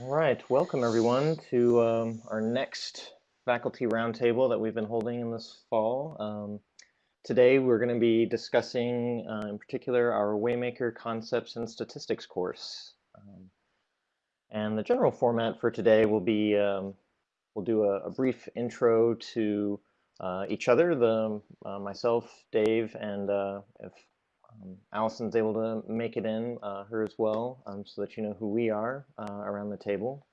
All right, welcome everyone to um, our next faculty roundtable that we've been holding in this fall. Um, today we're going to be discussing uh, in particular our Waymaker Concepts and Statistics course. Um, and the general format for today will be, um, we'll do a, a, brief intro to uh, each other, the uh, myself, Dave, and uh, if um, Allison's able to make it in, uh, her as well, um, so that you know who we are uh, around the table.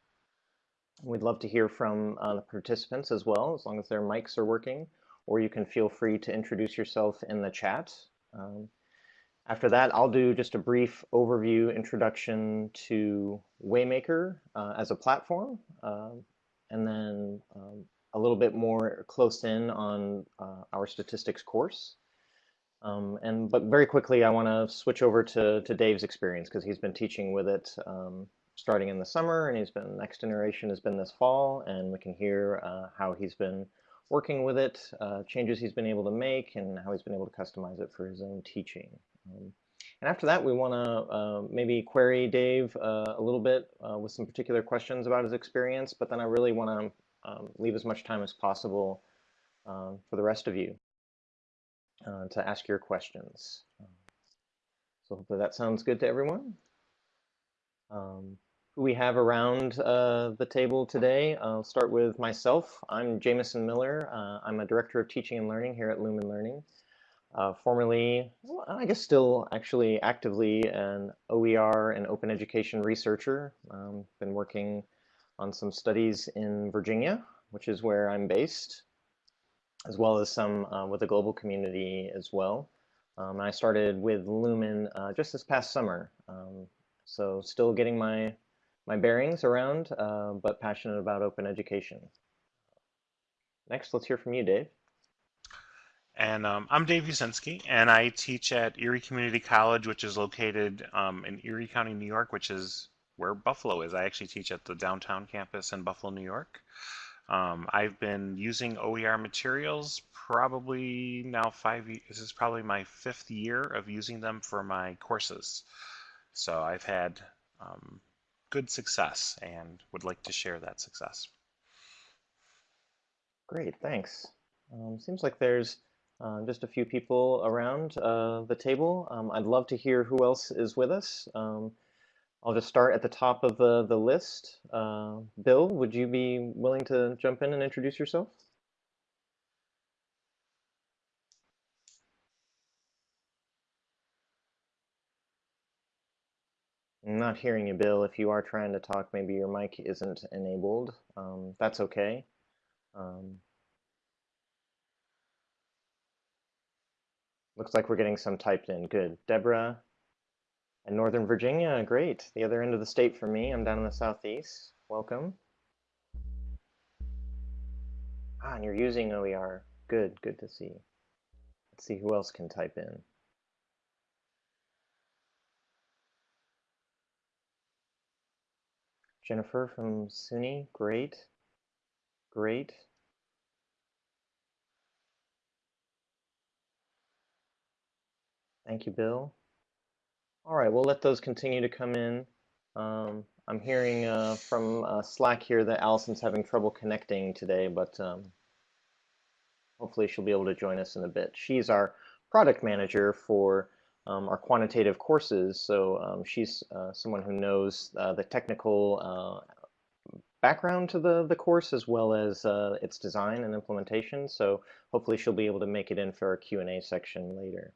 We'd love to hear from uh, the participants as well, as long as their mics are working, or you can feel free to introduce yourself in the chat. Um, after that, I'll do just a brief overview introduction to Waymaker uh, as a platform, uh, and then um, a little bit more close in on uh, our statistics course. Um, and but very quickly, I want to switch over to, to Dave's experience because he's been teaching with it um, starting in the summer, and he's been next generation has been this fall, and we can hear uh, how he's been working with it, uh, changes he's been able to make, and how he's been able to customize it for his own teaching. Um, and after that, we want to uh, maybe query Dave uh, a little bit uh, with some particular questions about his experience, but then I really want to um, leave as much time as possible um, for the rest of you uh, to ask your questions. Um, so hopefully that sounds good to everyone. Um, who we have around uh, the table today, I'll start with myself. I'm Jameson Miller. Uh, I'm a Director of Teaching and Learning here at Lumen Learning. Uh, formerly, well, I guess still actually actively an OER and open education researcher. Um, been working on some studies in Virginia, which is where I'm based as well as some uh, with the global community as well. Um, I started with Lumen uh, just this past summer, um, so still getting my my bearings around, uh, but passionate about open education. Next, let's hear from you, Dave. And um, I'm Dave Usinski, and I teach at Erie Community College, which is located um, in Erie County, New York, which is where Buffalo is. I actually teach at the downtown campus in Buffalo, New York. Um, I've been using OER materials probably now five, this is probably my fifth year of using them for my courses. So I've had um, good success and would like to share that success. Great, thanks. Um, seems like there's uh, just a few people around uh, the table. Um, I'd love to hear who else is with us. Um, I'll just start at the top of the, the list. Uh, Bill, would you be willing to jump in and introduce yourself? I'm not hearing you, Bill. If you are trying to talk, maybe your mic isn't enabled. Um, that's okay. Um, looks like we're getting some typed in. Good. Deborah, and Northern Virginia, great. The other end of the state for me. I'm down in the southeast. Welcome. Ah, and you're using OER. Good, good to see. Let's see who else can type in. Jennifer from SUNY, great. Great. Thank you, Bill. All right, we'll let those continue to come in. Um, I'm hearing uh, from uh, Slack here that Allison's having trouble connecting today, but um, hopefully she'll be able to join us in a bit. She's our product manager for um, our quantitative courses, so um, she's uh, someone who knows uh, the technical uh, background to the, the course as well as uh, its design and implementation, so hopefully she'll be able to make it in for our Q&A section later.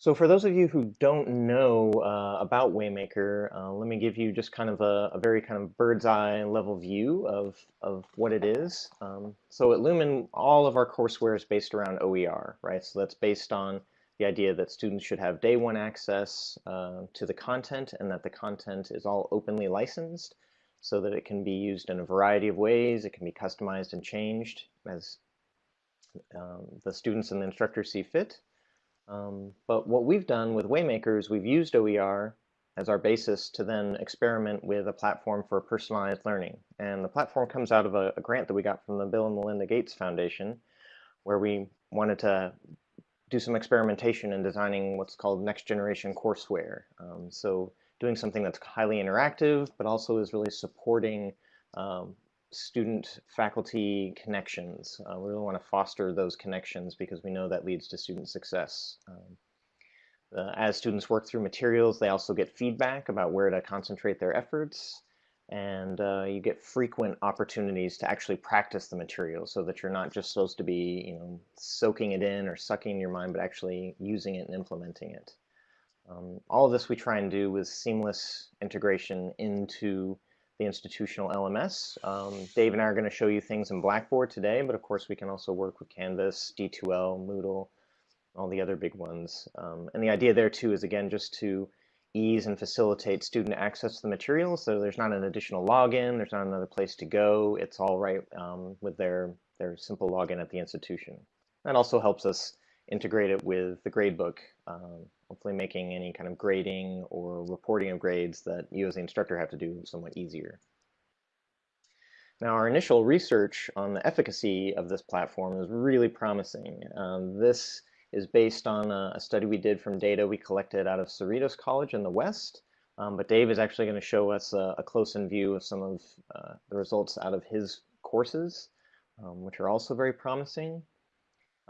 So for those of you who don't know uh, about Waymaker, uh, let me give you just kind of a, a, very kind of bird's eye level view of, of what it is. Um, so at Lumen, all of our courseware is based around OER, right? So that's based on the idea that students should have day one access uh, to the content and that the content is all openly licensed so that it can be used in a variety of ways. It can be customized and changed as um, the students and the instructors see fit. Um, but what we've done with Waymaker is we've used OER as our basis to then experiment with a platform for personalized learning. And the platform comes out of a, a grant that we got from the Bill and Melinda Gates Foundation, where we wanted to do some experimentation in designing what's called next generation courseware. Um, so doing something that's highly interactive, but also is really supporting um, student faculty connections. Uh, we really want to foster those connections because we know that leads to student success. Um, uh, as students work through materials, they also get feedback about where to concentrate their efforts. And uh, you get frequent opportunities to actually practice the material so that you're not just supposed to be, you know, soaking it in or sucking in your mind, but actually using it and implementing it. Um, all of this we try and do with seamless integration into the institutional LMS. Um, Dave and I are going to show you things in Blackboard today, but of course we can also work with Canvas, D2L, Moodle, all the other big ones. Um, and the idea there too is again just to ease and facilitate student access to the materials. So there's not an additional login, there's not another place to go. It's all right um, with their, their simple login at the institution. That also helps us integrate it with the gradebook, um, hopefully making any kind of grading or reporting of grades that you as the instructor have to do somewhat easier. Now our initial research on the efficacy of this platform is really promising. Um, this is based on a, a, study we did from data we collected out of Cerritos College in the West. Um, but Dave is actually going to show us a, a close-in view of some of uh, the results out of his courses, um, which are also very promising.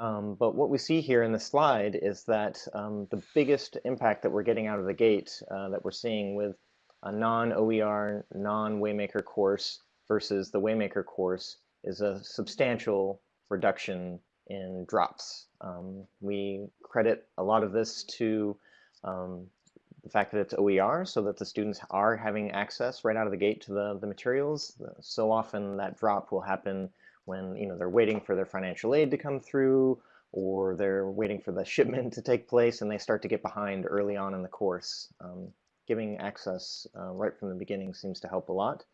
Um, but what we see here in the slide is that um, the biggest impact that we're getting out of the gate uh, that we're seeing with a non-OER, non-Waymaker course versus the Waymaker course is a substantial reduction in drops. Um, we credit a lot of this to um, the fact that it's OER so that the students are having access right out of the gate to the, the materials. So often that drop will happen when you know they're waiting for their financial aid to come through or they're waiting for the shipment to take place and they start to get behind early on in the course. Um, giving access uh, right from the beginning seems to help a lot.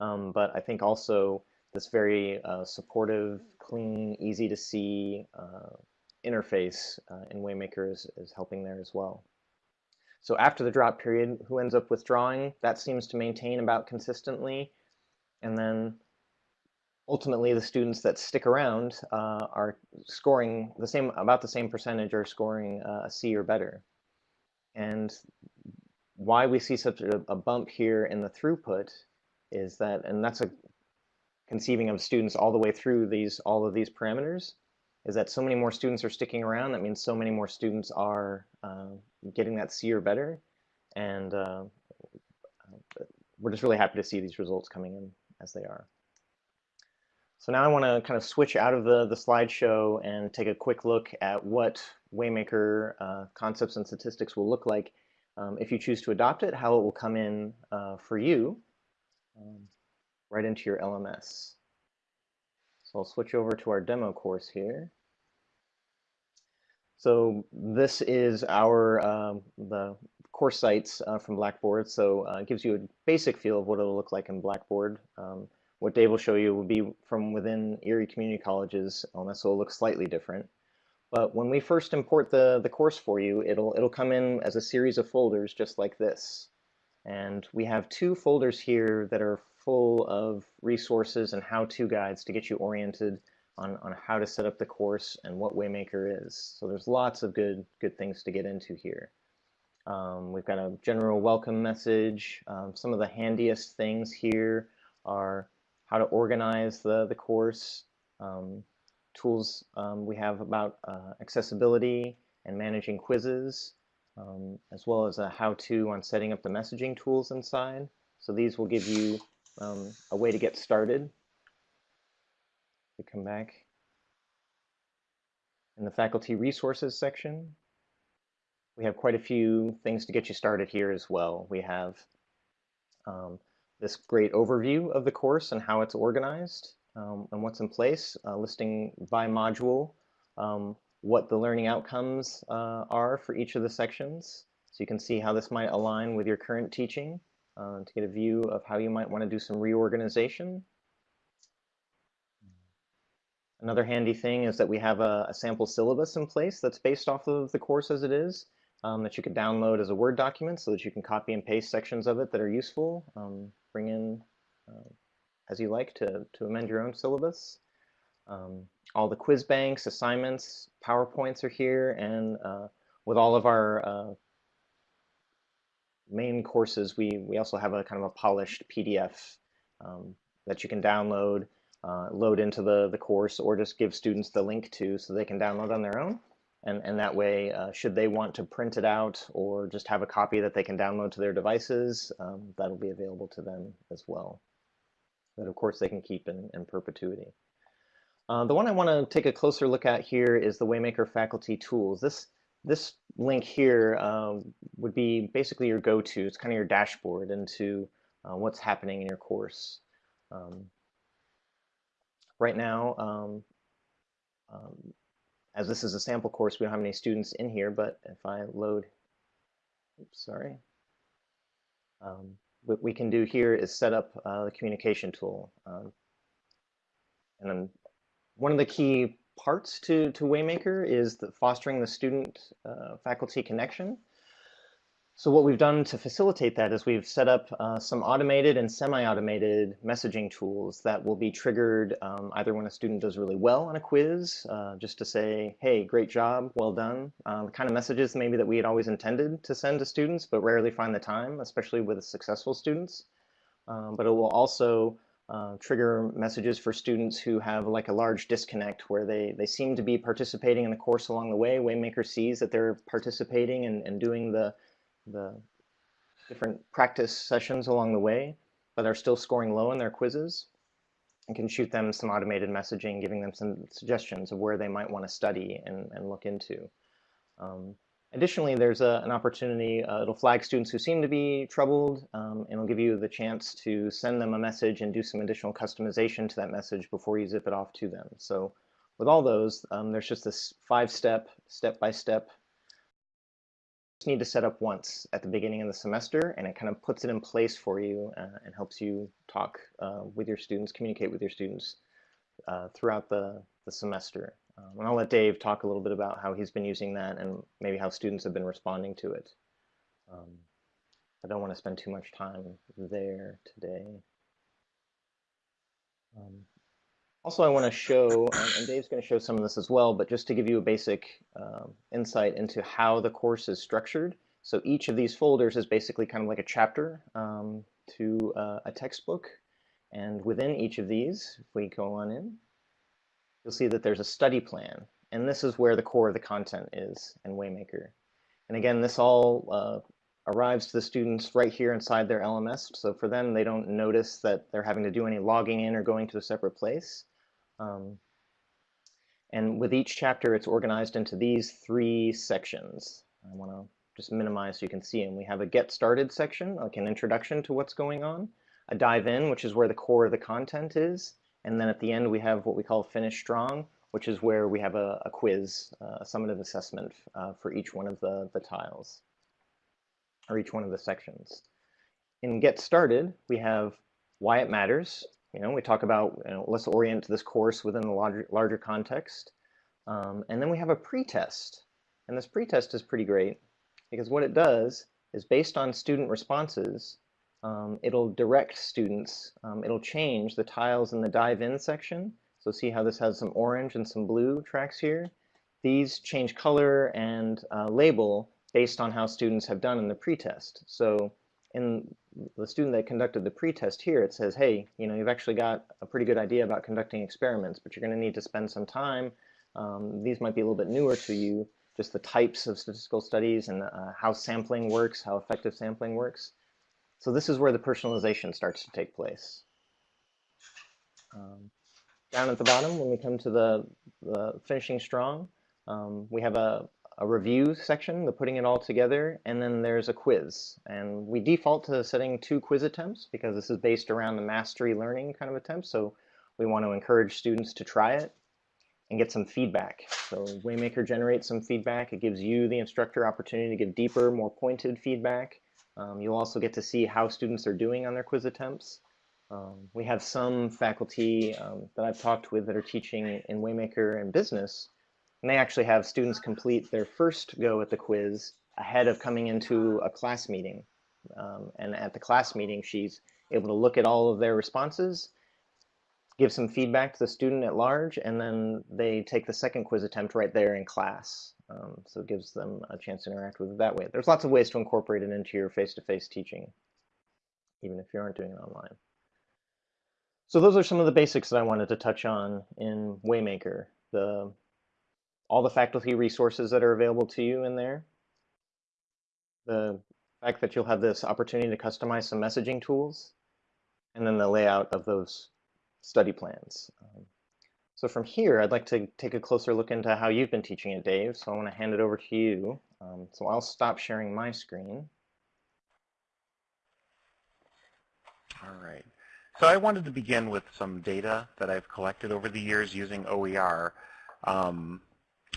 Um, but I think also this very uh, supportive, clean, easy to see uh, interface uh, in Waymaker is, is helping there as well. So after the drop period, who ends up withdrawing? That seems to maintain about consistently. And then ultimately the students that stick around uh, are scoring the same, about the same percentage are scoring uh, a C or better. And why we see such a, a bump here in the throughput is that, and that's a conceiving of students all the way through these all of these parameters is that so many more students are sticking around. That means so many more students are uh, getting that C or better. And uh, we're just really happy to see these results coming in as they are. So now I want to kind of switch out of the, the slideshow and take a quick look at what Waymaker uh, concepts and statistics will look like um, if you choose to adopt it, how it will come in uh, for you. Um, right into your LMS. So I'll switch over to our demo course here. So this is our um, the course sites uh, from Blackboard. So uh, it gives you a basic feel of what it'll look like in Blackboard. Um, what Dave will show you will be from within Erie Community College's LMS, so it'll look slightly different. But when we first import the, the course for you, it'll, it'll come in as a series of folders just like this. And we have two folders here that are full of resources and how-to guides to get you oriented on, on how to set up the course and what Waymaker is. So there's lots of good, good things to get into here. Um, we've got a general welcome message. Um, some of the handiest things here are how to organize the, the course, um, tools um, we have about uh, accessibility and managing quizzes, um, as well as a how-to on setting up the messaging tools inside. So these will give you um, a way to get started. We come back in the faculty resources section. We have quite a few things to get you started here as well. We have um, this great overview of the course and how it's organized um, and what's in place, uh, listing by module um, what the learning outcomes uh, are for each of the sections. So you can see how this might align with your current teaching uh, to get a view of how you might want to do some reorganization. Another handy thing is that we have a, a, sample syllabus in place that's based off of the course as it is um, that you could download as a Word document so that you can copy and paste sections of it that are useful, um, bring in uh, as you like to, to amend your own syllabus. Um, all the quiz banks, assignments, PowerPoints are here, and uh, with all of our uh, main courses, we, we also have a kind of a polished PDF um, that you can download, uh, load into the, the course, or just give students the link to so they can download on their own. And, and that way, uh, should they want to print it out or just have a copy that they can download to their devices, um, that'll be available to them as well. That, of course, they can keep in, in perpetuity. Uh, the one I want to take a closer look at here is the Waymaker faculty tools. This this link here uh, would be basically your go-to. It's kind of your dashboard into uh, what's happening in your course. Um, right now, um, um, as this is a sample course, we don't have any students in here, but if I load, oops, sorry, um, what we can do here is set up uh, the communication tool. Um, and then one of the key parts to, to Waymaker is the fostering the student uh, faculty connection. So what we've done to facilitate that is we've set up uh, some automated and semi-automated messaging tools that will be triggered um, either when a student does really well on a quiz, uh, just to say, hey, great job, well done. Uh, the kind of messages maybe that we had always intended to send to students, but rarely find the time, especially with successful students. Um, but it will also uh, trigger messages for students who have like a large disconnect where they, they seem to be participating in the course along the way. Waymaker sees that they're participating and, and doing the, the different practice sessions along the way, but are still scoring low in their quizzes and can shoot them some automated messaging, giving them some suggestions of where they might want to study and, and look into. Um, Additionally, there's a, an opportunity, uh, it'll flag students who seem to be troubled, um, and it'll give you the chance to send them a message and do some additional customization to that message before you zip it off to them. So with all those, um, there's just this five-step, step-by-step, need to set up once at the beginning of the semester, and it kind of puts it in place for you uh, and helps you talk uh, with your students, communicate with your students uh, throughout the, the semester. Um, and I'll let Dave talk a little bit about how he's been using that and maybe how students have been responding to it. Um, I don't want to spend too much time there today. Um, also, I want to show, and Dave's going to show some of this as well, but just to give you a basic uh, insight into how the course is structured. So each of these folders is basically kind of like a chapter um, to uh, a textbook. And within each of these, if we go on in, you'll see that there's a study plan. And this is where the core of the content is in Waymaker. And again, this all uh, arrives to the students right here inside their LMS. So for them, they don't notice that they're having to do any logging in or going to a separate place. Um, and with each chapter, it's organized into these three sections. I want to just minimize so you can see them. We have a get started section, like an introduction to what's going on, a dive in, which is where the core of the content is, and then at the end, we have what we call Finish Strong, which is where we have a, a quiz, uh, a summative assessment uh, for each one of the, the tiles, or each one of the sections. In Get Started, we have why it matters. You know, we talk about, you know, let's orient this course within the larger, larger context. Um, and then we have a pretest. And this pretest is pretty great because what it does is based on student responses, um, it'll direct students, um, it'll change the tiles in the dive in section. So see how this has some orange and some blue tracks here? These change color and uh, label based on how students have done in the pretest. So in the student that conducted the pretest here, it says, hey, you know, you've actually got a pretty good idea about conducting experiments, but you're going to need to spend some time. Um, these might be a little bit newer to you, just the types of statistical studies and uh, how sampling works, how effective sampling works. So this is where the personalization starts to take place. Um, down at the bottom, when we come to the, the finishing strong, um, we have a, a review section, the putting it all together, and then there's a quiz. And we default to setting two quiz attempts because this is based around the mastery learning kind of attempt. So we want to encourage students to try it and get some feedback. So Waymaker generates some feedback. It gives you, the instructor, opportunity to give deeper, more pointed feedback. Um, you'll also get to see how students are doing on their quiz attempts. Um, we have some faculty um, that I've talked with that are teaching in Waymaker and business, and they actually have students complete their first go at the quiz ahead of coming into a class meeting. Um, and at the class meeting, she's able to look at all of their responses, give some feedback to the student at large, and then they take the second quiz attempt right there in class. Um, so it gives them a chance to interact with it that way. There's lots of ways to incorporate it into your face-to-face -face teaching, even if you aren't doing it online. So those are some of the basics that I wanted to touch on in Waymaker. The all the faculty resources that are available to you in there. The fact that you'll have this opportunity to customize some messaging tools, and then the layout of those study plans. Um, so from here, I'd like to take a closer look into how you've been teaching it, Dave. So I want to hand it over to you. Um, so I'll stop sharing my screen. All right. So I wanted to begin with some data that I've collected over the years using OER. Um,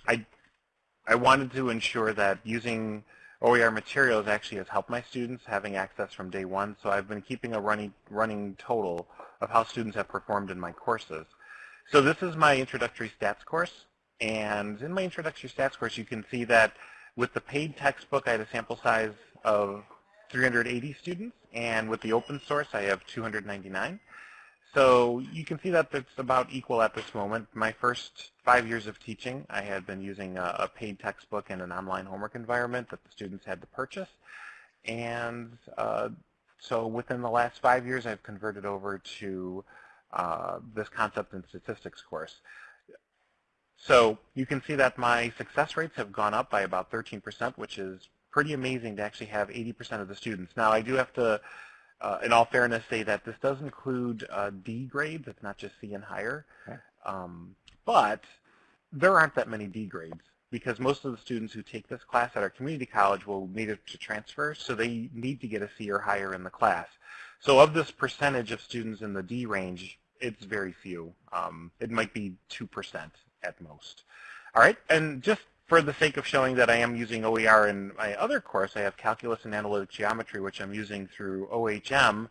I, I wanted to ensure that using OER materials actually has helped my students having access from day one, so I've been keeping a running, running total of how students have performed in my courses. So this is my introductory stats course, and in my introductory stats course you can see that with the paid textbook I had a sample size of 380 students, and with the open source, I have 299. So you can see that it's about equal at this moment. My first five years of teaching, I had been using a, a paid textbook and an online homework environment that the students had to purchase. And uh, so within the last five years, I've converted over to uh, this concept and statistics course. So you can see that my success rates have gone up by about 13%, which is pretty amazing to actually have 80% of the students. Now, I do have to, uh, in all fairness, say that this does include uh, D grades. It's not just C and higher. Okay. Um, but there aren't that many D grades because most of the students who take this class at our community college will need it to transfer, so they need to get a C or higher in the class. So of this percentage of students in the D range, it's very few. Um, it might be 2% at most. All right, and just for the sake of showing that I am using OER in my other course, I have Calculus and Analytic Geometry, which I'm using through OHM,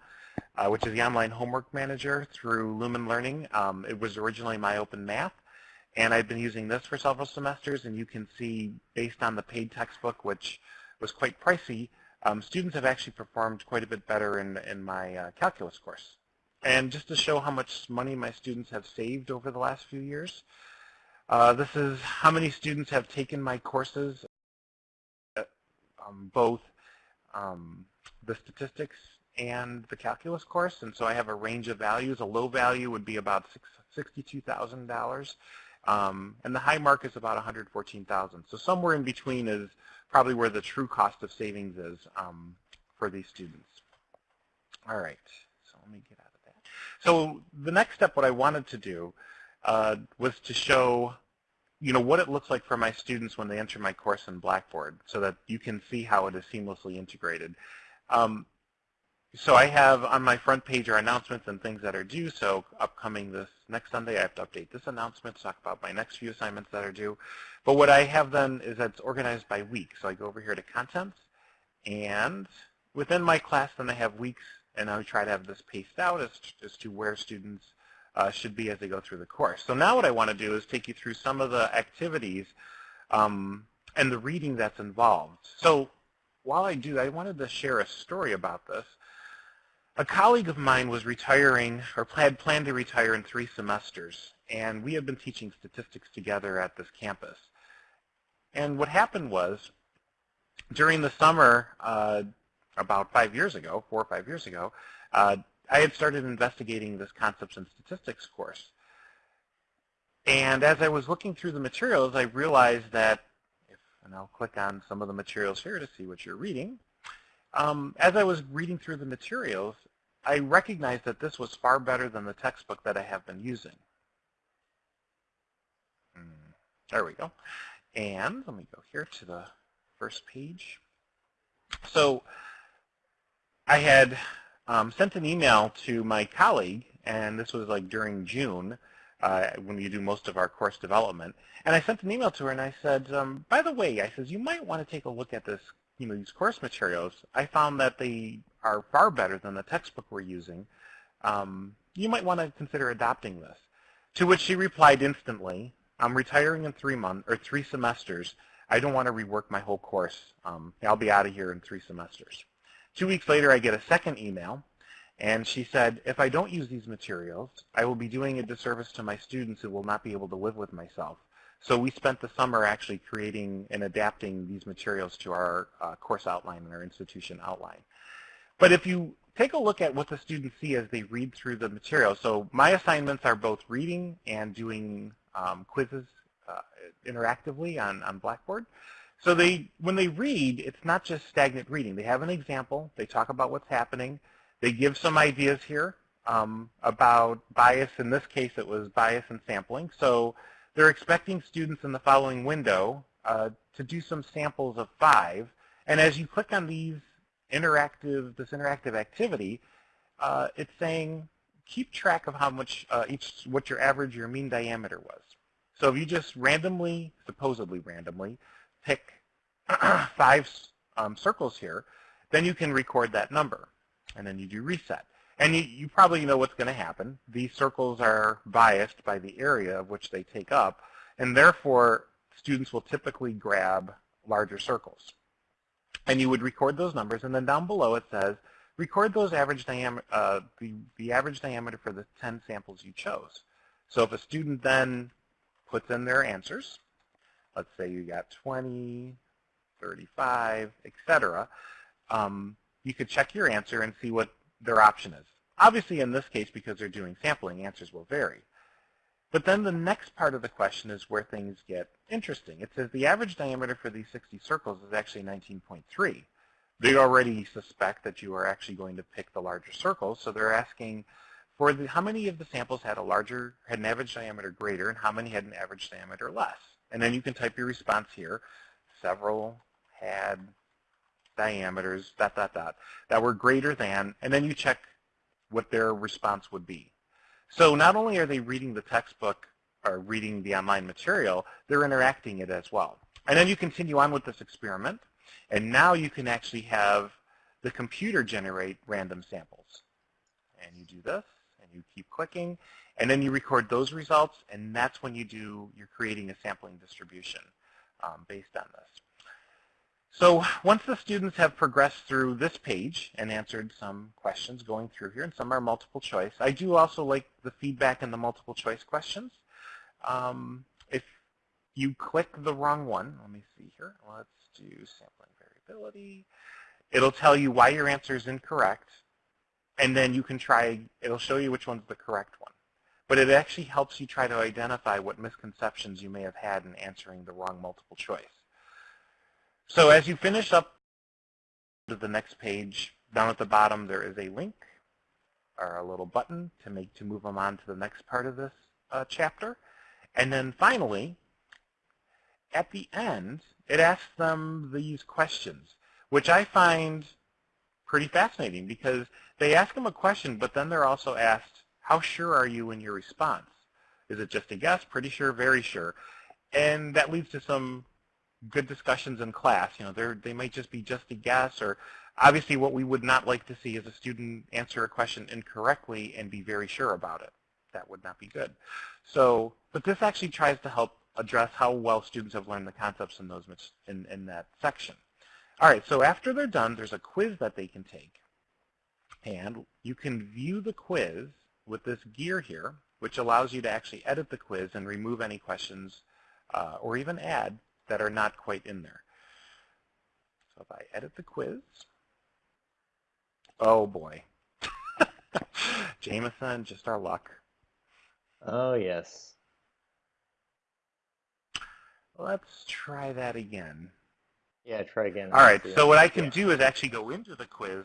uh, which is the online homework manager through Lumen Learning. Um, it was originally MyOpenMath, and I've been using this for several semesters, and you can see, based on the paid textbook, which was quite pricey, um, students have actually performed quite a bit better in, in my uh, calculus course. And just to show how much money my students have saved over the last few years, uh, this is how many students have taken my courses, uh, um, both um, the statistics and the calculus course. And so I have a range of values. A low value would be about $62,000. Um, and the high mark is about 114000 So somewhere in between is probably where the true cost of savings is um, for these students. All right, so let me get out of that. So the next step, what I wanted to do uh, was to show you know, what it looks like for my students when they enter my course in Blackboard so that you can see how it is seamlessly integrated. Um, so I have on my front page our announcements and things that are due. So upcoming this next Sunday, I have to update this announcement talk about my next few assignments that are due. But what I have then is that it's organized by week. So I go over here to contents, and within my class, then I have weeks, and I try to have this paced out as, as to where students uh, should be as they go through the course. So now what I want to do is take you through some of the activities um, and the reading that's involved. So while I do, I wanted to share a story about this. A colleague of mine was retiring, or had planned to retire in three semesters, and we had been teaching statistics together at this campus. And what happened was, during the summer, uh, about five years ago, four or five years ago, uh, I had started investigating this concepts and statistics course. And as I was looking through the materials, I realized that, if, and I'll click on some of the materials here to see what you're reading. Um, as I was reading through the materials, I recognized that this was far better than the textbook that I have been using. Hmm, there we go. And let me go here to the first page. So I had um, sent an email to my colleague, and this was like during June, uh, when you do most of our course development. And I sent an email to her, and I said, um, by the way, I says, you might want to take a look at this, you know, these course materials. I found that they are far better than the textbook we're using. Um, you might want to consider adopting this. To which she replied instantly, I'm retiring in three months or three semesters. I don't want to rework my whole course. Um, I'll be out of here in three semesters. Two weeks later, I get a second email, and she said, if I don't use these materials, I will be doing a disservice to my students who will not be able to live with myself. So we spent the summer actually creating and adapting these materials to our uh, course outline and our institution outline. But if you take a look at what the students see as they read through the material, so my assignments are both reading and doing um, quizzes uh, interactively on, on Blackboard. So they, when they read, it's not just stagnant reading. They have an example. They talk about what's happening. They give some ideas here um, about bias. In this case, it was bias and sampling. So they're expecting students in the following window uh, to do some samples of five. And as you click on these interactive, this interactive activity, uh, it's saying keep track of how much uh, each, what your average, your mean diameter was. So if you just randomly, supposedly randomly, pick five um, circles here, then you can record that number. And then you do reset. And you, you probably know what's going to happen. These circles are biased by the area of which they take up, and therefore students will typically grab larger circles. And you would record those numbers, and then down below it says, record those average uh, the, the average diameter for the 10 samples you chose. So if a student then puts in their answers, let's say you got 20, 35, etc., um, you could check your answer and see what their option is. Obviously, in this case, because they're doing sampling, answers will vary. But then the next part of the question is where things get interesting. It says the average diameter for these 60 circles is actually 19.3. They already suspect that you are actually going to pick the larger circles, so they're asking for the, how many of the samples had a larger, had an average diameter greater, and how many had an average diameter less. And then you can type your response here. Several had diameters, dot, dot, dot, that were greater than, and then you check what their response would be. So not only are they reading the textbook or reading the online material, they're interacting it as well. And then you continue on with this experiment, and now you can actually have the computer generate random samples. And you do this, you keep clicking, and then you record those results, and that's when you do, you're creating a sampling distribution um, based on this. So once the students have progressed through this page and answered some questions going through here, and some are multiple choice, I do also like the feedback in the multiple choice questions. Um, if you click the wrong one, let me see here, let's do sampling variability. It'll tell you why your answer is incorrect, and then you can try, it'll show you which one's the correct one. But it actually helps you try to identify what misconceptions you may have had in answering the wrong multiple choice. So as you finish up to the next page, down at the bottom there is a link or a little button to make to move them on to the next part of this uh, chapter. And then finally, at the end, it asks them these questions, which I find pretty fascinating because they ask them a question, but then they're also asked, how sure are you in your response? Is it just a guess, pretty sure, very sure? And that leads to some good discussions in class. You know, they they might just be just a guess, or obviously what we would not like to see is a student answer a question incorrectly and be very sure about it. That would not be good. So, but this actually tries to help address how well students have learned the concepts in those in, in that section. All right, so after they're done, there's a quiz that they can take. And you can view the quiz with this gear here, which allows you to actually edit the quiz and remove any questions uh, or even add that are not quite in there. So if I edit the quiz, oh boy. Jameson, just our luck. Oh, yes. Let's try that again. Yeah, try again. All right, so what I can do is actually go into the quiz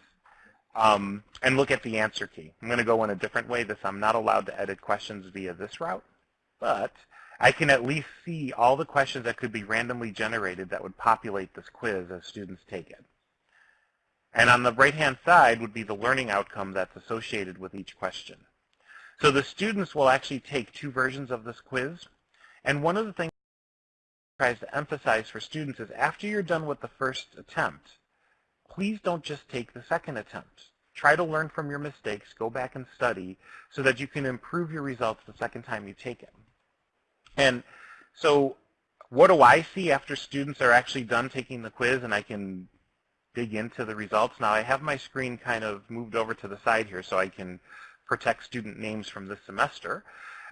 um, and look at the answer key. I'm going to go in a different way. This I'm not allowed to edit questions via this route, but I can at least see all the questions that could be randomly generated that would populate this quiz as students take it. And on the right-hand side would be the learning outcome that's associated with each question. So the students will actually take two versions of this quiz. And one of the things tries to emphasize for students is after you're done with the first attempt, please don't just take the second attempt. Try to learn from your mistakes, go back and study so that you can improve your results the second time you take it. And so what do I see after students are actually done taking the quiz and I can dig into the results? Now I have my screen kind of moved over to the side here so I can protect student names from this semester.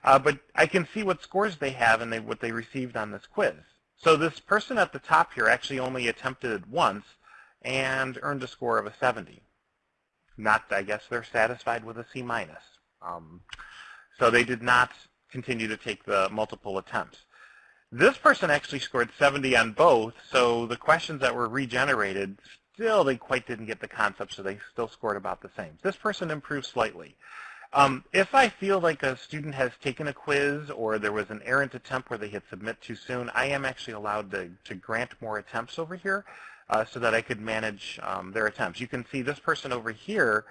Uh, but I can see what scores they have and they, what they received on this quiz. So this person at the top here actually only attempted it once and earned a score of a 70. Not, I guess they're satisfied with a C minus. Um, so they did not continue to take the multiple attempts. This person actually scored 70 on both, so the questions that were regenerated, still they quite didn't get the concept, so they still scored about the same. This person improved slightly. Um, if I feel like a student has taken a quiz or there was an errant attempt where they hit submit too soon, I am actually allowed to, to grant more attempts over here uh, so that I could manage um, their attempts. You can see this person over here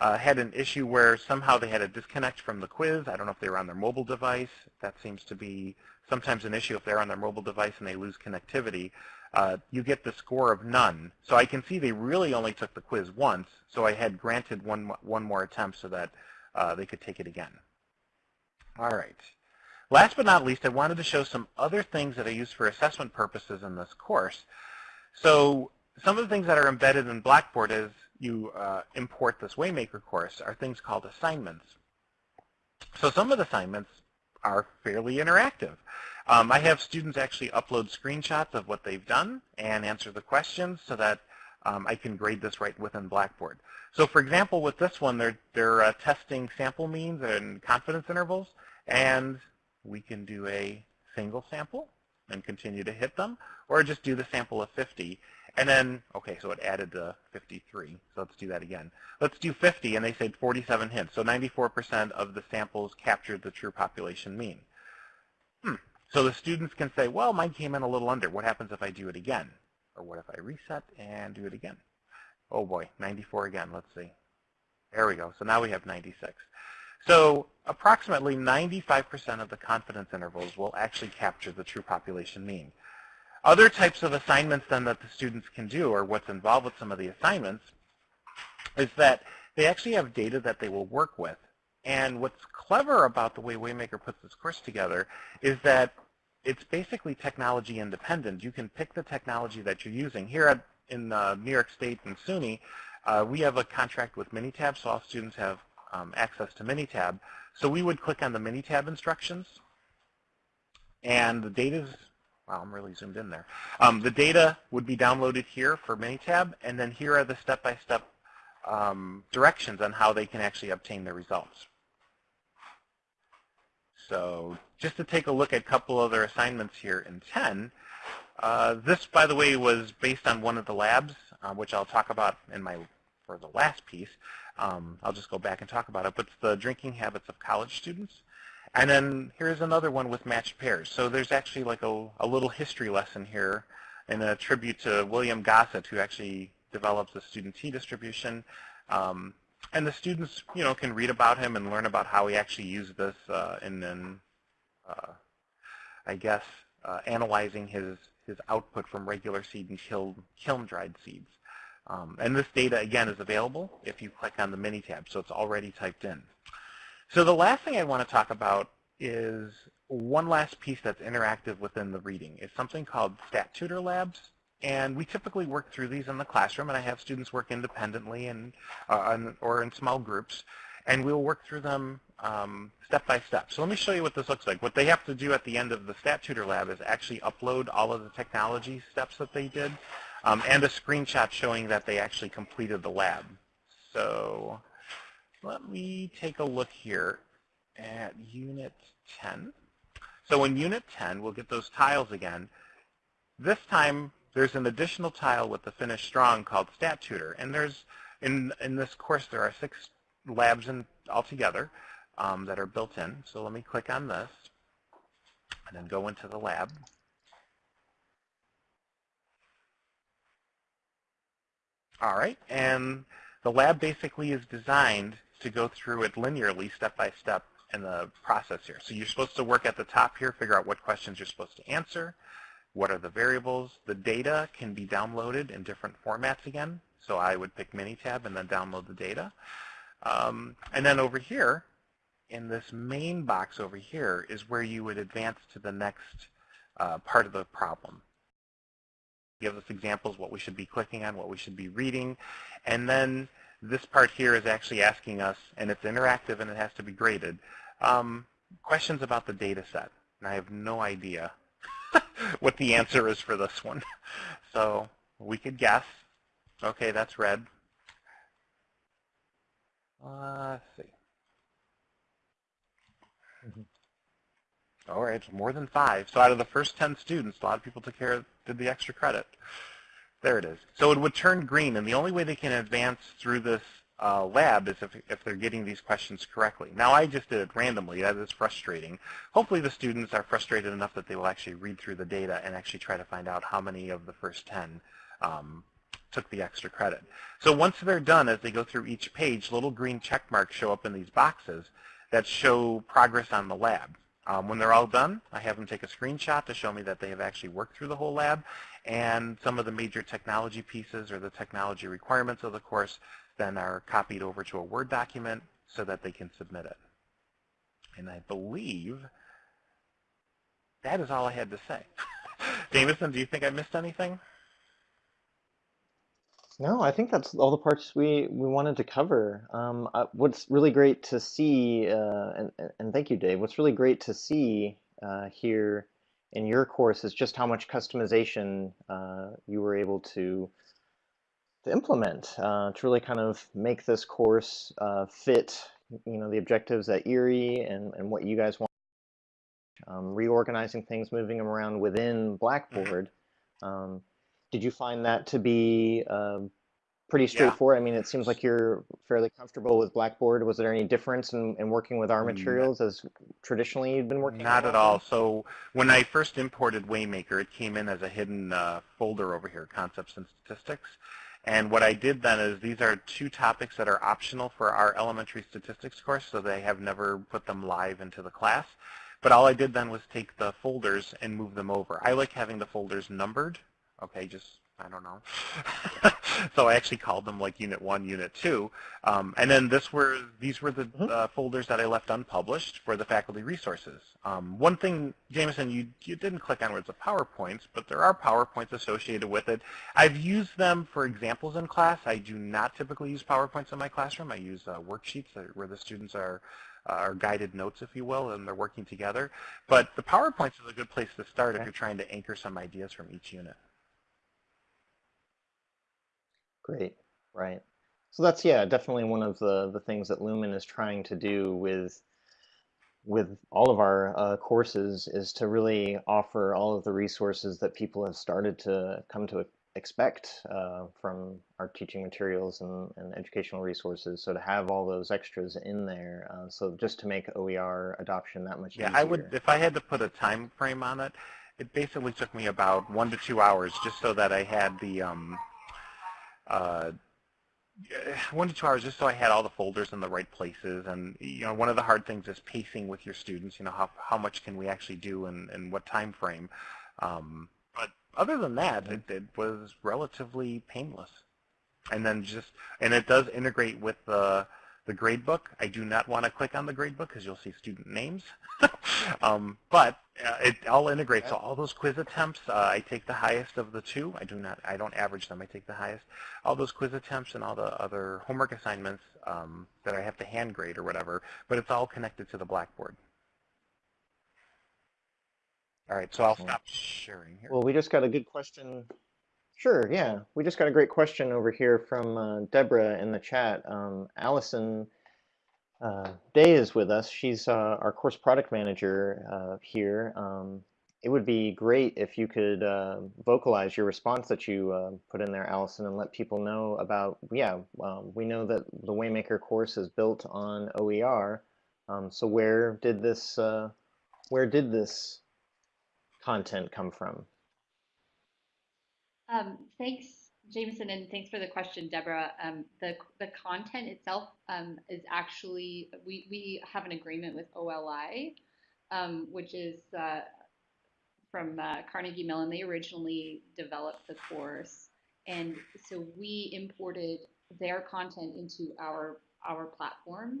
uh, had an issue where somehow they had a disconnect from the quiz. I don't know if they were on their mobile device. That seems to be sometimes an issue if they're on their mobile device and they lose connectivity. Uh, you get the score of none. So I can see they really only took the quiz once, so I had granted one, one more attempt so that uh, they could take it again. All right. Last but not least, I wanted to show some other things that I use for assessment purposes in this course. So some of the things that are embedded in Blackboard as you uh, import this Waymaker course are things called assignments. So some of the assignments are fairly interactive. Um, I have students actually upload screenshots of what they've done and answer the questions so that um, I can grade this right within Blackboard. So for example, with this one, they're, they're uh, testing sample means and confidence intervals, and we can do a single sample and continue to hit them, or just do the sample of 50. And then, okay, so it added to 53, so let's do that again. Let's do 50, and they said 47 hits, so 94% of the samples captured the true population mean. Hmm. So the students can say, well, mine came in a little under. What happens if I do it again? Or what if I reset and do it again? Oh boy, 94 again. Let's see. There we go. So now we have 96. So approximately 95% of the confidence intervals will actually capture the true population mean. Other types of assignments then that the students can do, or what's involved with some of the assignments, is that they actually have data that they will work with. And what's clever about the way Waymaker puts this course together is that it's basically technology independent. You can pick the technology that you're using. Here at in uh, New York State and SUNY, uh, we have a contract with Minitab, so all students have um, access to Minitab. So we would click on the Minitab instructions, and the data wow, I'm really zoomed in there. Um, the data would be downloaded here for Minitab, and then here are the step-by-step -step, um, directions on how they can actually obtain the results. So just to take a look at a couple other assignments here in 10, uh, this, by the way, was based on one of the labs, uh, which I'll talk about in my for the last piece. Um, I'll just go back and talk about it. But it's the drinking habits of college students. And then here's another one with matched pairs. So there's actually like a, a little history lesson here and a tribute to William Gosset, who actually develops the student T distribution. Um, and the students, you know, can read about him and learn about how he actually used this uh, in, I guess, uh, analyzing his his output from regular seed and kiln, kiln dried seeds. Um, and this data, again, is available if you click on the Minitab, so it's already typed in. So the last thing I want to talk about is one last piece that's interactive within the reading. It's something called Stat Tutor Labs. And we typically work through these in the classroom, and I have students work independently and, uh, or in small groups and we'll work through them um, step by step. So let me show you what this looks like. What they have to do at the end of the Stat Tutor Lab is actually upload all of the technology steps that they did um, and a screenshot showing that they actually completed the lab. So let me take a look here at Unit 10. So in Unit 10, we'll get those tiles again. This time, there's an additional tile with the Finish Strong called Stat Tutor. And there's in, in this course, there are six labs in, altogether um, that are built in. So let me click on this and then go into the lab. All right, and the lab basically is designed to go through it linearly, step by step, in the process here. So you're supposed to work at the top here, figure out what questions you're supposed to answer, what are the variables. The data can be downloaded in different formats again. So I would pick Minitab and then download the data. Um, and then over here, in this main box over here, is where you would advance to the next uh, part of the problem. Give us examples what we should be clicking on, what we should be reading, and then this part here is actually asking us, and it's interactive and it has to be graded, um, questions about the data set, and I have no idea what the answer is for this one. So we could guess. Okay, that's red. Uh, let's see. Mm -hmm. All right, more than five. So out of the first 10 students, a lot of people took care of, did the extra credit. There it is. So it would turn green, and the only way they can advance through this uh, lab is if, if they're getting these questions correctly. Now, I just did it randomly. That is frustrating. Hopefully the students are frustrated enough that they will actually read through the data and actually try to find out how many of the first 10 um, took the extra credit. So once they're done, as they go through each page, little green check marks show up in these boxes that show progress on the lab. Um, when they're all done, I have them take a screenshot to show me that they have actually worked through the whole lab, and some of the major technology pieces or the technology requirements of the course then are copied over to a Word document so that they can submit it. And I believe that is all I had to say. Jameson, do you think I missed anything? No, I think that's all the parts we, we wanted to cover. Um, uh, what's really great to see, uh, and, and thank you, Dave, what's really great to see uh, here in your course is just how much customization uh, you were able to, to implement uh, to really kind of make this course uh, fit you know, the objectives at Erie and, and what you guys want. Um, reorganizing things, moving them around within mm-hmm. Blackboard. Um, did you find that to be um, pretty straightforward? Yeah. I mean, it seems like you're fairly comfortable with Blackboard. Was there any difference in, in working with our materials as traditionally you've been working? Not at all. So when I first imported Waymaker, it came in as a hidden uh, folder over here, Concepts and Statistics. And what I did then is these are two topics that are optional for our elementary statistics course, so they have never put them live into the class. But all I did then was take the folders and move them over. I like having the folders numbered okay, just, I don't know. so I actually called them like Unit 1, Unit 2. Um, and then this were, these were the mm-hmm. uh, folders that I left unpublished for the faculty resources. Um, one thing, Jameson, you, you didn't click on words of PowerPoints, but there are PowerPoints associated with it. I've used them for examples in class. I do not typically use PowerPoints in my classroom. I use uh, worksheets where the students are or guided notes, if you will, and they're working together. But the PowerPoints is a good place to start if you're trying to anchor some ideas from each unit. Great, right. So that's, yeah, definitely one of the, the things that Lumen is trying to do with with all of our uh, courses is to really offer all of the resources that people have started to come to expect uh, from our teaching materials and, and, educational resources. So to have all those extras in there, uh, so just to make OER adoption that much easier. yeah, easier. I would, if I had to put a time frame on it, it basically took me about one to two hours just so that I had the um, uh, one to two hours just so I had all the folders in the right places. And you know, one of the hard things is pacing with your students. You know, how how much can we actually do and and what time frame. Um, but other than that, it, it was relatively painless. And then just and it does integrate with the the gradebook. I do not want to click on the gradebook because you'll see student names. um, but uh, it all integrates. So all those quiz attempts, uh, I take the highest of the two. I do not. I don't average them. I take the highest. All those quiz attempts and all the other homework assignments um, that I have to hand grade or whatever. But it's all connected to the Blackboard. All right, so I'll stop sharing here. Well, we just got a good question Sure, yeah. We just got a great question over here from uh, Deborah in the chat. Um, Allison uh, Day is with us. She's uh, our course product manager uh, here. Um, it would be great if you could uh, vocalize your response that you uh, put in there, Allison, and let people know about, yeah, um, we know that the Waymaker course is built on OER. Um, so where did this, where did this content come from? Um, thanks, Jameson, and thanks for the question, Deborah. Um, the, the content itself um, is actually, we, we have an agreement with OLI, um, which is uh, from uh, Carnegie Mellon. They originally developed the course. And so we imported their content into our, our platform.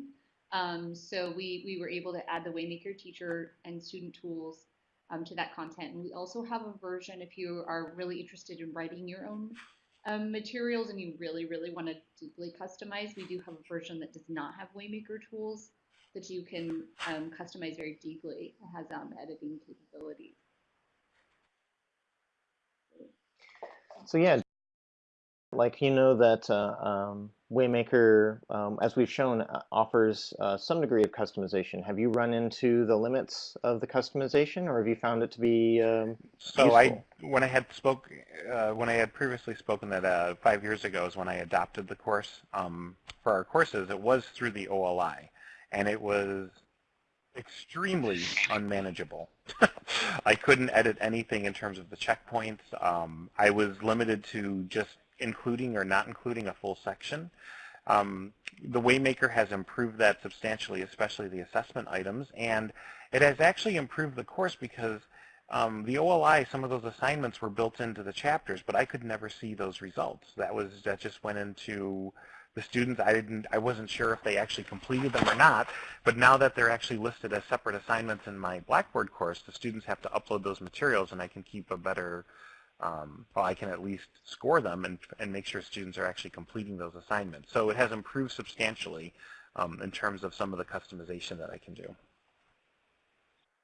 Um, so we, we were able to add the Waymaker teacher and student tools um, to that content. And we also have a version if you are really interested in writing your own um, materials and you really, really want to deeply customize. We do have a version that does not have Waymaker tools. that you can um, customize very deeply. It has um, editing capabilities. So yeah, like you know that uh, um, Waymaker, um, as we've shown, uh, offers uh, some degree of customization. Have you run into the limits of the customization, or have you found it to be um, So I, when I had spoke, uh, when I had previously spoken that uh, five years ago is when I adopted the course um, for our courses. It was through the OLI, and it was extremely unmanageable. I couldn't edit anything in terms of the checkpoints. Um, I was limited to just including or not including a full section. Um, the Waymaker has improved that substantially, especially the assessment items, and it has actually improved the course because um, the OLI, some of those assignments were built into the chapters, but I could never see those results. That was that just went into the students. I didn't, I wasn't sure if they actually completed them or not. But now that they're actually listed as separate assignments in my Blackboard course, the students have to upload those materials, and I can keep a better, um, well, I can at least score them and and make sure students are actually completing those assignments. So it has improved substantially um, in terms of some of the customization that I can do.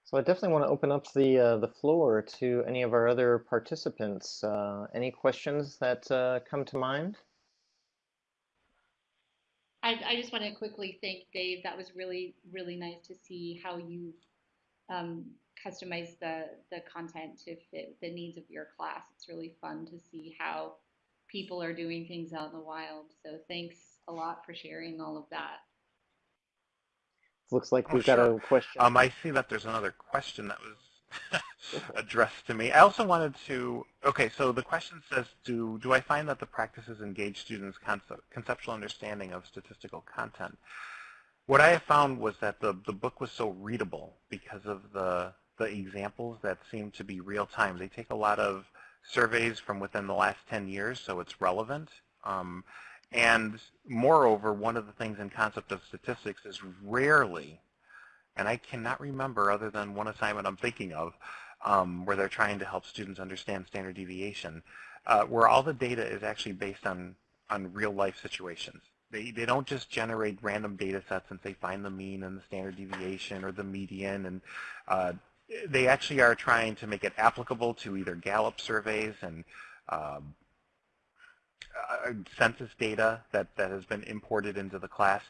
So I definitely want to open up the uh, the floor to any of our other participants. Uh, any questions that uh, come to mind? I, I just want to quickly thank Dave. That was really, really nice to see how you um, customize the, the content to fit the needs of your class. It's really fun to see how people are doing things out in the wild. So thanks a lot for sharing all of that. Looks like Oh, we've got sure. a question. Um, I see that there's another question that was addressed to me. I also wanted to, okay, so the question says, do, do I find that the practices engage students' concept, conceptual understanding of statistical content? What I have found was that the, the book was so readable because of the, the examples that seem to be real time. They take a lot of surveys from within the last 10 years, so it's relevant. Um, and moreover, one of the things in concept of statistics is rarely, and I cannot remember other than one assignment I'm thinking of, um, where they're trying to help students understand standard deviation, uh, where all the data is actually based on, on real life situations. They, they don't just generate random data sets and say find the mean and the standard deviation or the median and uh, they actually are trying to make it applicable to either Gallup surveys and um, uh, census data that, that has been imported into the class.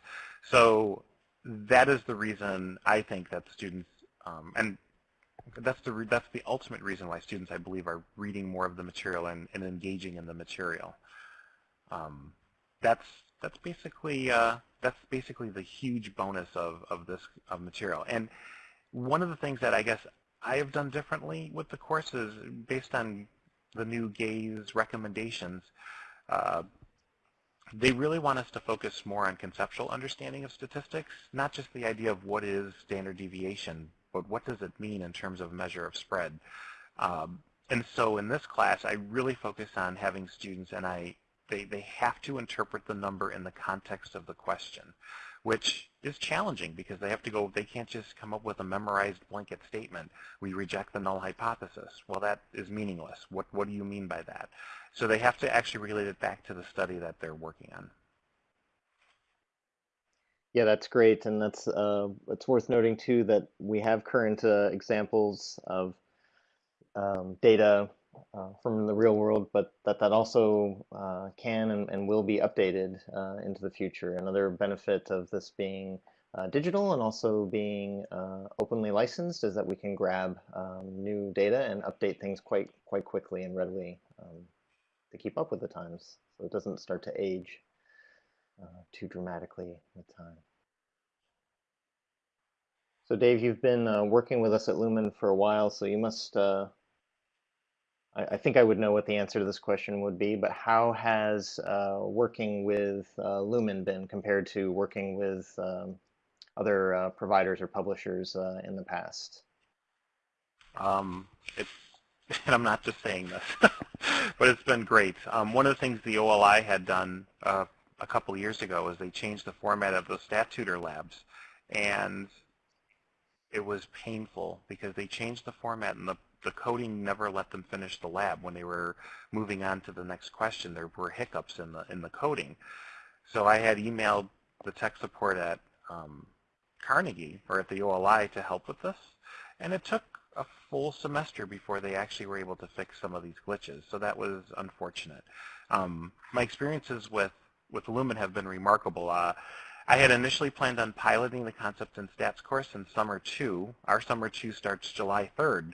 So that is the reason I think that students, um, and that's the, that's the ultimate reason why students, I believe, are reading more of the material and, and engaging in the material. Um, that's, that's basically, uh, that's basically the huge bonus of, of this of material. And one of the things that I guess I have done differently with the course is based on the new GAISE recommendations, uh, they really want us to focus more on conceptual understanding of statistics, not just the idea of what is standard deviation, but what does it mean in terms of measure of spread. Um, and so in this class, I really focus on having students, and I they, they have to interpret the number in the context of the question, which is challenging because they have to go, they can't just come up with a memorized blanket statement. We reject the null hypothesis. Well, that is meaningless. What, what do you mean by that? So they have to actually relate it back to the study that they're working on. Yeah, that's great, and that's uh, it's worth noting too that we have current uh, examples of um, data uh, from the real world, but that that also uh, can and, and will be updated uh, into the future. Another benefit of this being uh, digital and also being uh, openly licensed is that we can grab um, new data and update things quite quite quickly and readily um, to keep up with the times, so it doesn't start to age uh, too dramatically with time. So Dave, you've been working with us at Lumen for a while, so you must, I, think I would know what the answer to this question would be, but how has uh, working with uh, Lumen been compared to working with um, other uh, providers or publishers uh, in the past? Um, it's, and I'm not just saying this, but it's been great. Um, one of the things the OLI had done uh, a couple years ago is they changed the format of the StatTutor labs, and it was painful because they changed the format and the, the coding never let them finish the lab. When they were moving on to the next question, there were hiccups in the in the coding. So I had emailed the tech support at um, Carnegie or at the OLI to help with this, and it took a full semester before they actually were able to fix some of these glitches. So that was unfortunate. Um, my experiences with with Lumen have been remarkable. Uh, I had initially planned on piloting the Concepts in Stats course in summer two. Our summer two starts July 3rd.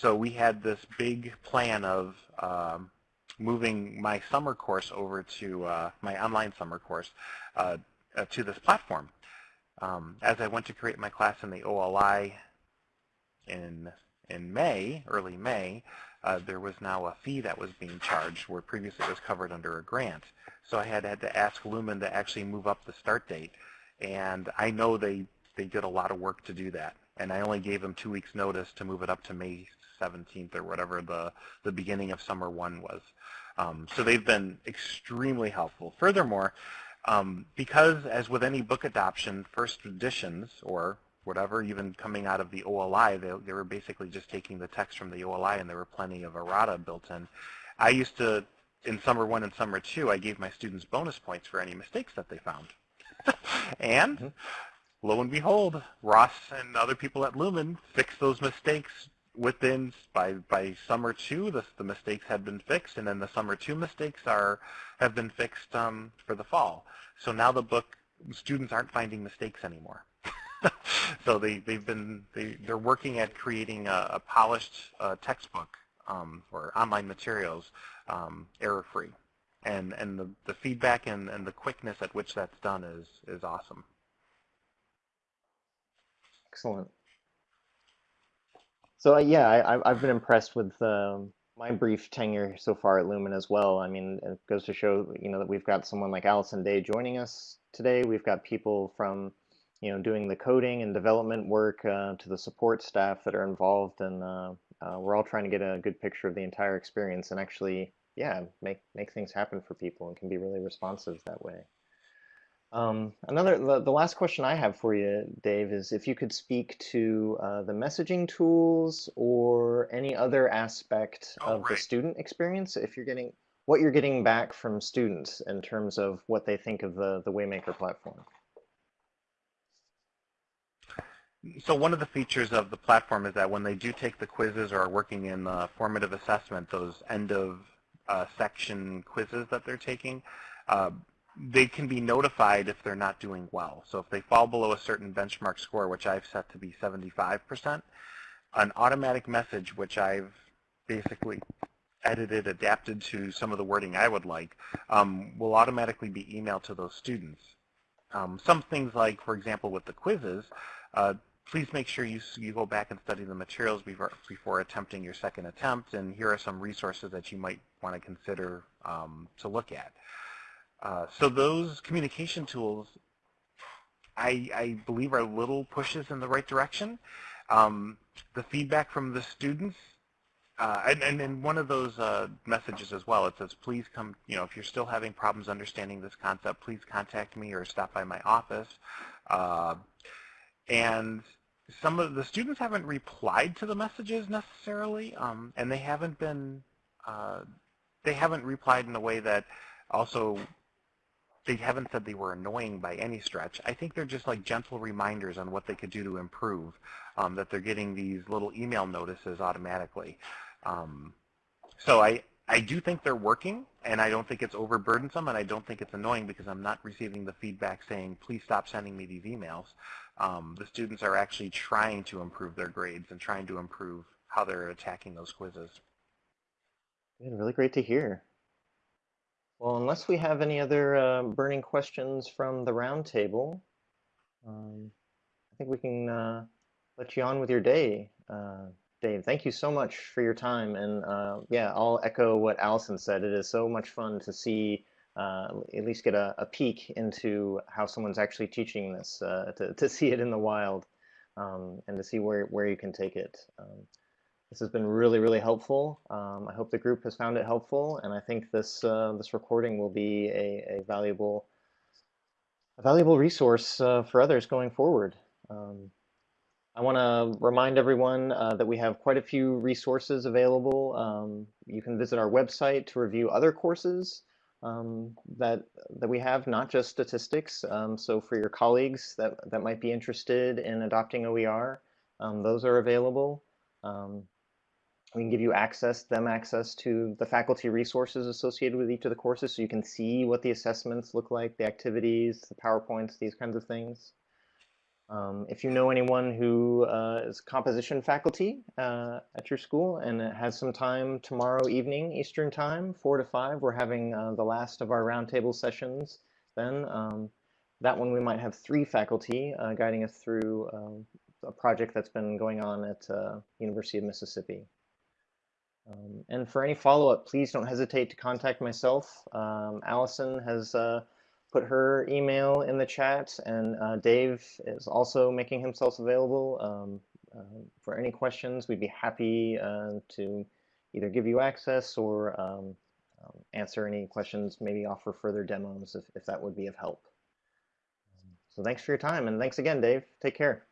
So we had this big plan of um, moving my summer course over to uh, my online summer course uh, uh, to this platform. Um, as I went to create my class in the OLI in in May, early May, uh, there was now a fee that was being charged where previously it was covered under a grant. So I had had to ask Lumen to actually move up the start date, and I know they they did a lot of work to do that. And I only gave them two weeks notice to move it up to May 17th or whatever the the beginning of summer one was. Um, so they've been extremely helpful. Furthermore, um, because as with any book adoption, first editions or whatever, even coming out of the OLI, they, they were basically just taking the text from the OLI and there were plenty of errata built in. I used to, in summer one and summer two, I gave my students bonus points for any mistakes that they found. and mm-hmm. lo and behold, Ross and other people at Lumen fixed those mistakes within by by summer two the, the mistakes had been fixed and then the summer two mistakes are have been fixed um, for the fall. So now the book students aren't finding mistakes anymore. So they they've been they they're working at creating a, a polished uh, textbook um, or online materials um, error free and and the, the feedback and, and the quickness at which that's done is is awesome. Excellent so uh, yeah, I, I've been impressed with um, my brief tenure so far at Lumen as well. I mean, it goes to show you know that we've got someone like Allison Day joining us today. We've got people from you know doing the coding and development work uh, to the support staff that are involved, and uh, uh, we're all trying to get a good picture of the entire experience and actually yeah make make things happen for people and can be really responsive that way. Um, another, the, the, last question I have for you, Dave, is if you could speak to uh, the messaging tools or any other aspect oh, of right. the student experience, if you're getting what you're getting back from students in terms of what they think of the, the Waymaker platform. So one of the features of the platform is that when they do take the quizzes or are working in the formative assessment, those end of uh, section quizzes that they're taking, uh, they can be notified if they're not doing well. So if they fall below a certain benchmark score, which I've set to be 75%, an automatic message, which I've basically edited, adapted to some of the wording I would like, um, will automatically be emailed to those students. Um, some things like, for example, with the quizzes, uh, please make sure you, you go back and study the materials before, before attempting your second attempt, and here are some resources that you might want to consider um, to look at. Uh, so those communication tools, I, I, believe, are little pushes in the right direction. Um, the feedback from the students, uh, and, and, and, one of those uh, messages as well, it says, please come, you know, if you're still having problems understanding this concept, please contact me or stop by my office. Uh, and some of the students haven't replied to the messages necessarily, um, and they haven't been, uh, they haven't replied in a way that also they haven't said they were annoying by any stretch. I think they're just like gentle reminders on what they could do to improve, um, that they're getting these little email notices automatically. Um, so I, I do think they're working, and I don't think it's overburdensome, and I don't think it's annoying because I'm not receiving the feedback saying, please stop sending me these emails. Um, the students are actually trying to improve their grades and trying to improve how they're attacking those quizzes. Really great to hear. Well, unless we have any other uh, burning questions from the roundtable, um, I think we can uh, let you on with your day. Uh, Dave, thank you so much for your time. And uh, yeah, I'll echo what Allison said. It is so much fun to see, uh, at least get a, a, peek into how someone's actually teaching this, uh, to, to see it in the wild um, and to see where, where you can take it. Um, this has been really, really helpful. Um, I hope the group has found it helpful, and I think this uh, this recording will be a, a valuable a valuable resource uh, for others going forward. Um, I want to remind everyone uh, that we have quite a few resources available. Um, you can visit our website to review other courses um, that that we have, not just statistics. Um, so for your colleagues that that might be interested in adopting OER, um, those are available. We can give you access, them access to the faculty resources associated with each of the courses so you can see what the assessments look like, the activities, the PowerPoints, these kinds of things. Um, if you know anyone who uh, is composition faculty uh, at your school and has some time tomorrow evening, Eastern time, 4 to 5, we're having uh, the last of our roundtable sessions then. Um, that one we might have three faculty uh, guiding us through um, a project that's been going on at uh, University of Mississippi. Um, and for any follow-up, please don't hesitate to contact myself. Um, Allison has uh, put her email in the chat, and uh, Dave is also making himself available. Um, uh, for any questions, we'd be happy uh, to either give you access or um, um, answer any questions, maybe offer further demos if, if that would be of help. So thanks for your time, and thanks again, Dave. Take care.